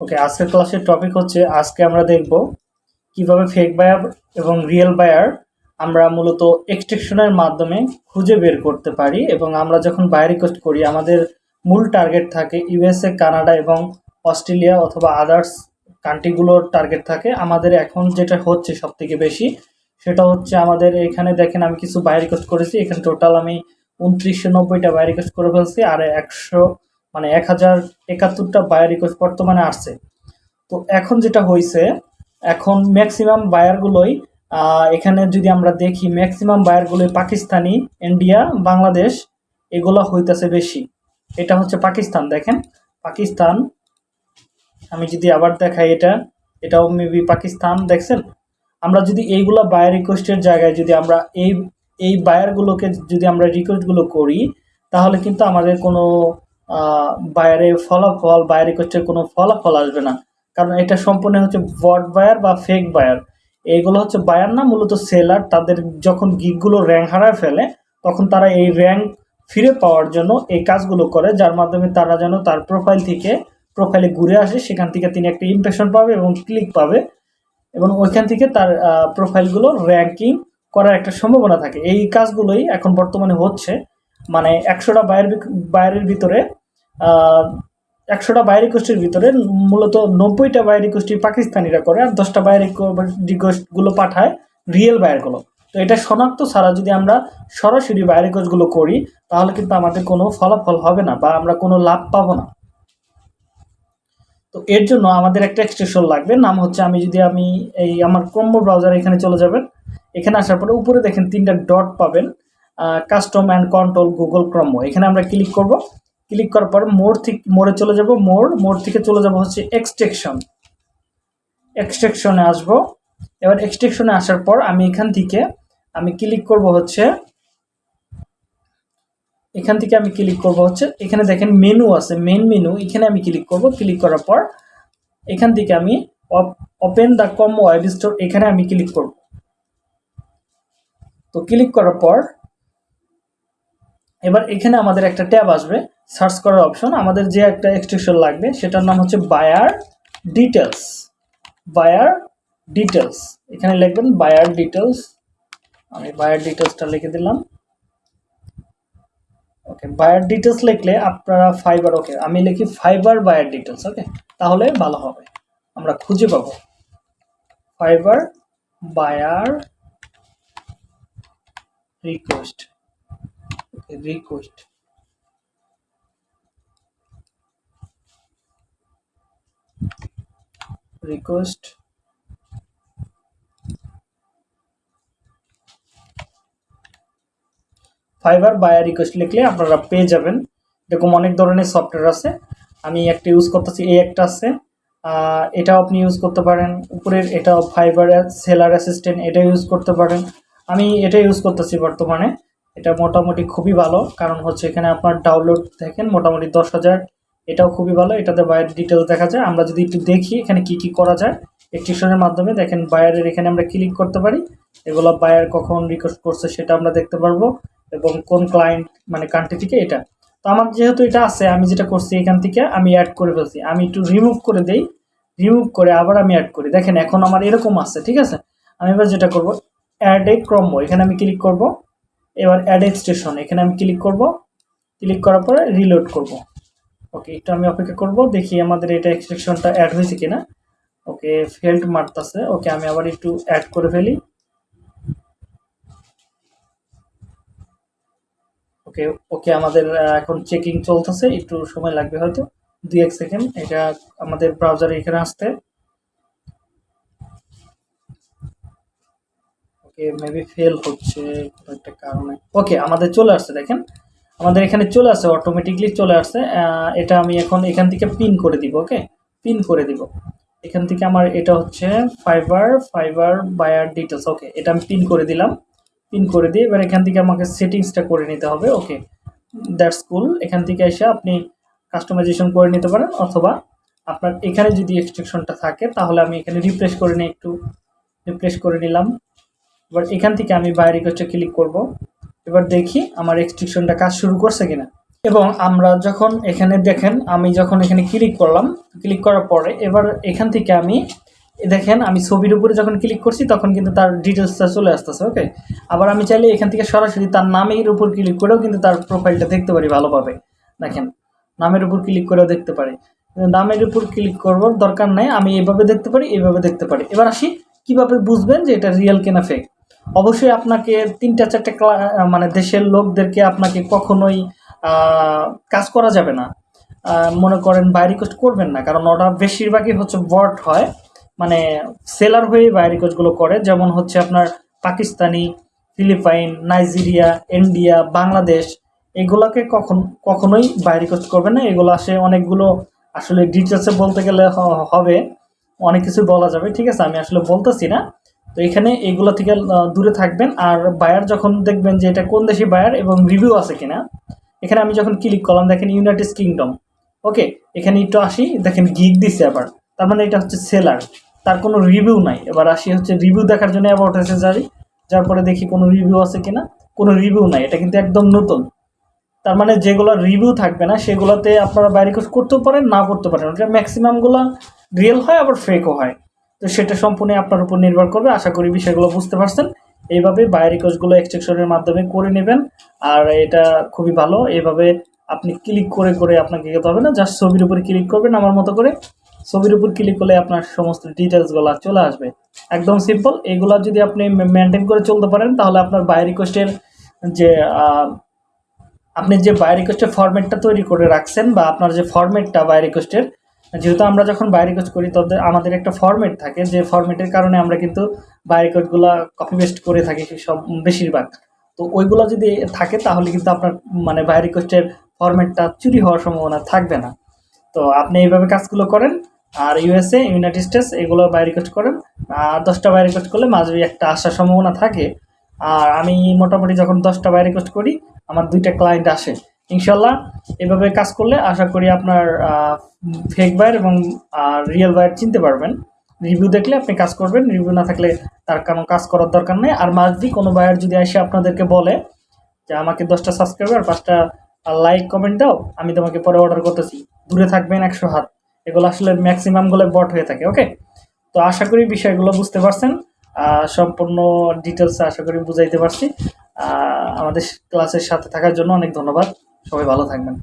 ওকে আজকের ক্লাসের টপিক হচ্ছে, আজকে আমরা দেখব কীভাবে ফেক বায়ার এবং রিয়েল বায়ার আমরা মূলত এক্সট্রেকশনের মাধ্যমে খুঁজে বের করতে পারি এবং আমরা যখন বায়ার রিকোয়েস্ট করি, আমাদের মূল টার্গেট থাকে ইউএসএ কানাডা এবং অস্ট্রেলিয়া অথবা আদার্স কান্ট্রিগুলোর টার্গেট থাকে। আমাদের এখন যেটা হচ্ছে সব থেকে বেশি, সেটা হচ্ছে আমাদের এখানে দেখেন আমি কিছু বায়ার রিকোয়েস্ট করেছি, এখানে টোটাল আমি উনত্রিশশো নব্বইটা বায়ার রিকোয়েস্ট করে ফেলছি, আর একশো মানে এক হাজার একাত্তরটা বায়ার রিকোয়েস্ট বর্তমানে আসছে। তো এখন যেটা হয়েছে এখন ম্যাক্সিমাম বায়ারগুলোই এখানে যদি আমরা দেখি ম্যাক্সিমাম বায়ারগুলোই পাকিস্তানি ইন্ডিয়া বাংলাদেশ, এগুলো হইতেছে বেশি। এটা হচ্ছে পাকিস্তান, দেখেন। পাকিস্তান, আমি যদি আবার দেখাই এটা, এটাও মেবি পাকিস্তান, দেখছেন? আমরা যদি এইগুলো বায়ার রিকোয়েস্টের জায়গায় যদি আমরা এই এই বায়ারগুলোকে যদি আমরা রিকোয়েস্টগুলো করি, তাহলে কিন্তু আমাদের কোনো বায়ারের ফলাফল বায়ার রিকোয়েস্টের কোনো ফলাফল আসবে না। কারণ এটা সম্পূর্ণ হচ্ছে বট বায়ার বা ফেক বায়ার এইগুলো হচ্ছে বায়ার না, মূলত সেলার তাদের যখন গিকগুলো র্যাঙ্ক হারায় ফেলে, তখন তারা এই র্যাঙ্ক ফিরে পাওয়ার জন্য এই কাজগুলো করে, যার মাধ্যমে তারা যেন তার প্রোফাইল থেকে প্রোফাইলে ঘুরে আসে, সেখান থেকে তিনি একটা ইমপ্রেশন পাবে এবং ক্লিক পাবে এবং ওইখান থেকে তার প্রোফাইলগুলো র্যাঙ্কিং করার একটা সম্ভাবনা থাকে। এই কাজগুলোই এখন বর্তমানে হচ্ছে। মানে একশোটা বায়ের বাইরের ভিতরে একশোটা বাইরে রিকোয়েস্টের ভিতরে মূলত নব্বইটা বাইরে রিকোয়েস্টই পাকিস্তানিরা করে আর দশটা বাইরে রিকোয়েস্টগুলো পাঠায় রিয়েল বায়ারগুলো তো এটা শনাক্ত ছাড়া যদি আমরা সরাসরি বাইরে রিকোয়েস্টগুলো করি, তাহলে কিন্তু আমাদের কোনো ফলাফল হবে না বা আমরা কোনো লাভ পাবো না। তো এর জন্য আমাদের একটা এক্সটেনশন লাগবে, নাম হচ্ছে আমি যদি আমি এই আমার ক্রম্ব ব্রাউজার এখানে চলে যাবেন, এখানে আসার পরে উপরে দেখেন তিনটা ডট পাবেন। কাস্টম অ্যান্ড কন্ট্রোল গুগল ক্রম এখানে আমরা ক্লিক করব। ক্লিক করার পর মোর থেকে মোড়ে চলে যাব। মোর মোড় থেকে চলে যাব হচ্ছে এক্সট্রেকশন এক্সট্রেকশনে আসব। এবার এক্সট্রেকশনে আসার পর আমি এখান থেকে আমি ক্লিক করব হচ্ছে, এখান থেকে আমি ক্লিক করব হচ্ছে, এখানে দেখেন মেনু আছে মেন মেনু এখানে আমি ক্লিক করব। ক্লিক করার পর এখান থেকে আমি open the com web store এখানে আমি ক্লিক করব। তো ক্লিক করার পর এবার এখানে আমাদের একটা ট্যাব আসবে, সার্চ করার অপশন। আমাদের যে একটা এক্সটেনশন লাগবে, সেটার নাম হচ্ছে বায়ার ডিটেলস বায়ার ডিটেলস এখানে লিখবেন বায়ার ডিটেলস আমি বায়ার ডিটেলসটা লিখে দিলাম। ওকে বায়ার ডিটেলস লিখলে আপনারা ফাইবার ওকে আমি লিখি ফাইবার বায়ার ডিটেলস ওকে তাহলে ভালো হবে। আমরা খুঁজে পাবো। Fiverr buyer request request request Fiverr buyer request লিখলে আপনারা পেয়ে যাবেন। এরকম অনেক ধরনের সফটওয়্যার আছে। আমি একটা ইউজ করতেছি, এই একটা আছে। এটাও আপনি ইউজ করতে পারেন। উপরের এটাও ফাইবার সেলার অ্যাসিস্ট্যান্ট এটা ইউজ করতে পারেন। আমি এটা ইউজ করতেছি বর্তমানে। এটা মোটামুটি খুবই ভালো। কারণ হচ্ছে এখানে আপনার ডাউনলোড দেখেন, মোটামুটি দশ হাজার। এটাও খুবই ভালো। এটাতে বায়ার ডিটেলস দেখা যায়। আমরা যদি একটু দেখি এখানে কি কি করা যায় এক্সটেনশনের মাধ্যমে দেখেন বায়ারের এখানে আমরা ক্লিক করতে পারি। এগুলো বায়ার কখন রিকোয়েস্ট করছে সেটা আমরা দেখতে পারব। এবং কোন ক্লায়েন্ট মানে কান্ট্রি থেকে এটা। তো আমার যেহেতু এটা আছে, আমি যেটা করছি এখান থেকে, আমি অ্যাড করে ফেলছি। আমি একটু রিমুভ করে দেই। রিমুভ করে আবার আমি অ্যাড করি। দেখেন এখন আমার এরকম আছে, ঠিক আছে? আমি এবার যেটা করব অ্যাড এ ক্রম্ব এখানে আমি ক্লিক করব। এবার অ্যাড স্টেশন এখানে আমি ক্লিক করব। ক্লিক করার পরে রিলোড করব। ওকে একটু আমি অপেক্ষা করব, দেখি আমাদের এটা এক্সট্রেকশনটা অ্যাড হয়েছে কিনা। ওকে ফেল্ড মারতেছে। ওকে আমি আবার একটু অ্যাড করে ফেলি। ওকে ওকে আমাদের এখন চেকিং চলতেছে। একটু সময় লাগবে হয়তো। দুই এক সেকেন্ড এটা আমাদের ব্রাউজারে এখানে আসতে। মেবি ফেল হচ্ছে একটা কারণে। ওকে আমাদের চলে আসছে, দেখেন। আমাদের এখানে চলে আসছে অটোমেটিকলি চলে আসছে। এটা আমি এখন এখান থেকে পিন করে দিব ওকে পিন করে দিব। এখান থেকে আমার এটা হচ্ছে Fiverr Fiverr buyer details okay এটা আমি পিন করে দিলাম। পিন করে দিয়ে এবার এখান থেকে আমাকে সেটিংসটা করে নিতে হবে ওকে দ্যাটস কুল এখান থেকে এসে আপনি কাস্টমাইজেশন করে নিতে পারেন, অথবা আপনার এখানে যদি এক্সট্রেকশনটা থাকে, তাহলে আমি এখানে রিপ্লেস করে নিই একটু। রিপ্লেস করে নিলাম। এবার এখান থেকে আমি বাইরে রিকোয়েস্টে ক্লিক করব। এবার দেখি আমার এক্সট্রিকশনটা কাজ শুরু করছে কিনা। এবং আমরা যখন এখানে দেখেন, আমি যখন এখানে ক্লিক করলাম ক্লিক করার পরে এবার এখান থেকে আমি, দেখেন আমি ছবির উপরে যখন ক্লিক করছি, তখন কিন্তু তার ডিটেলসটা চলে আসতেছে ওকে আবার আমি চাইলে এখান থেকে সরাসরি তার নামের উপর ক্লিক করেও কিন্তু তার প্রোফাইলটা দেখতে পারি ভালোভাবে। দেখেন, নামের উপর ক্লিক করেও দেখতে পারি। নামের উপর ক্লিক করবার দরকার নেই, আমি এইভাবে দেখতে পারি এইভাবে দেখতে পারি। এবার আসি, কীভাবে বুঝবেন যে এটা রিয়েল কেনা ফেক অবশ্যই আপনাকে তিনটা চারটে মানে দেশের লোকদেরকে আপনাকে কখনোই কাজ করা যাবে না। মনে করেন বাই রিকোয়েস্ট করবেন না, কারণ ওটা বেশিরভাগই হচ্ছে বট হয়। মানে সেলার হয়ে বাই রিকোয়েস্টগুলো করে। যেমন হচ্ছে আপনার Pakistani, Philippine, Nigeria, India, Bangladesh, এগুলোকে কখন কখনোই বাই রিকোয়েস্ট করবেন না। এগুলো আসে অনেকগুলো আসলে ডিটেলসে বলতে গেলে হবে। অনেক কিছু বলা যাবে, ঠিক আছে? আমি আসলে বলতেছি না। তো এখানে এগুলো থেকে দূরে থাকবেন। আর বায়ার যখন দেখবেন যে এটা কোন দেশি বায়ার এবং রিভিউ আছে কিনা, এখানে আমি যখন ক্লিক করলাম, দেখেন ইউনাইটেড কিংডম ওকে এখানে একটু আসি, দেখেন গিগ দিছে আবার। তার মানে এটা হচ্ছে সেলার তার কোনো রিভিউ নাই। এবার আসি হচ্ছে রিভিউ দেখার জন্য অ্যাবাউট এসে যাই। যার পরে দেখি কোনো রিভিউ আছে কিনা, কোনো রিভিউ নাই। এটা কিন্তু একদম নতুন। তার মানে যেগুলো রিভিউ থাকবে না, সেগুলোতে আপনারা বাইরে করতেও পারেন না করতে পারেন। ওটা ম্যাক্সিমামগুলো রিয়েল হয়, আবার ফেকও হয়। তো সেটা সম্পূর্ণ আপনার উপর নির্ভর করবে। আশা করি বিষয়গুলো বুঝতে পারছেন। এইভাবে বাইরে কোর্সগুলো এক্সটেকশনের মাধ্যমে করে নেবেন। আর এটা খুবই ভালো। এইভাবে আপনি ক্লিক করে করে আপনাকে যেতে হবে না। জাস্ট ছবির উপর ক্লিক করবেন আমার মতো করে। ছবির উপর ক্লিক করলে আপনার সমস্ত ডিটেলসগুলো চলে আসবে। একদম সিম্পল এগুলো যদি আপনি মেনটেন করে চলতে পারেন, তাহলে আপনার বাই রিকোয়েস্টের যে আপনি যে বাই রিকোয়েস্টের ফরম্যাটটা তৈরি করে রাখছেন বা আপনার যে ফরম্যাটটা বাই রিকোয়েস্টের যেহেতু আমরা যখন বাই রিকোয়েস্ট করি তাদের আমাদের একটা ফরম্যাট থাকে, যে ফরম্যাটের কারণে আমরা কিন্তু বাই রিকোয়েস্টগুলো কপি পেস্ট করে থাকি সব বেশিরভাগ। তো ওইগুলো যদি থাকে, তাহলে কিন্তু আপনার মানে বাইরে রিকোয়েস্টের ফরম্যাটটা চুরি হওয়ার সম্ভাবনা থাকবে না। তো আপনি এইভাবে কাজগুলো করেন, আর ইউএসএ ইউনাইটেড স্টেটস এগুলো বাই রিকোয়েস্ট করেন, আর দশটা বাই রিকোয়েস্ট করলে মাঝে একটা আসার সম্ভাবনা থাকে। আর আমি মোটামুটি যখন দশটা বাই রিকোয়েস্ট করি, আমার দুইটা ক্লায়েন্ট আসে। ইনশাল্লাহ এভাবে কাজ করলে আশা করি আপনার ফেক বায়ার এবং রিয়েল বায়ার চিনতে পারবেন। রিভিউ দেখলে আপনি কাজ করবেন রিভিউ না থাকলে তার কোনো কাজ করার দরকার নেই। আর মাসবি কোনো বায়ার যদি এসে আপনাদেরকে বলে যে আমাকে দশটা সাবস্ক্রাইবার পাঁচটা লাইক কমেন্ট দাও, আমি তোমাকে পরে অর্ডার করতেছি। দূরে থাকবেন একশো হাত। এগুলো আসলে ম্যাক্সিমামগুলো বট হয়ে থাকে ওকে তো আশা করি বিষয়গুলো বুঝতে পারছেন। সম্পূর্ণ ডিটেলস আশা করি বুঝাইতে পারছি। আমাদের ক্লাসের সাথে থাকার জন্য অনেক ধন্যবাদ। সবাই ভালো থাকবেন।